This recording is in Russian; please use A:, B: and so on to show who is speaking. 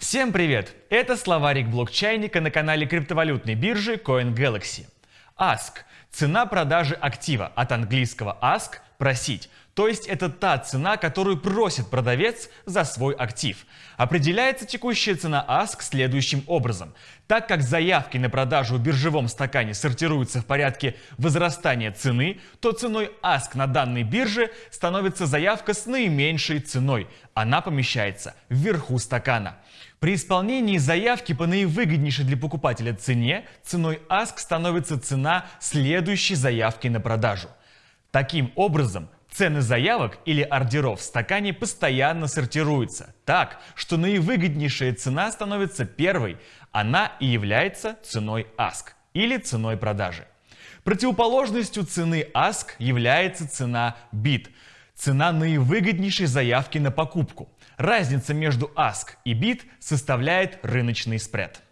A: Всем привет! Это словарик блокчайника на канале криптовалютной биржи CoinGalaxy. Ask – цена продажи актива, от английского ask – просить. То есть это та цена, которую просит продавец за свой актив. Определяется текущая цена ask следующим образом. Так как заявки на продажу в биржевом стакане сортируются в порядке возрастания цены, то ценой ask на данной бирже становится заявка с наименьшей ценой. Она помещается вверху стакана. При исполнении заявки по наивыгоднейшей для покупателя цене, ценой ask становится цена следующей заявки на продажу. Таким образом, цены заявок или ордеров в стакане постоянно сортируются так, что наивыгоднейшая цена становится первой, она и является ценой ask или ценой продажи. Противоположностью цены ask является цена bid, цена наивыгоднейшей заявки на покупку. Разница между ask и bid составляет рыночный спред.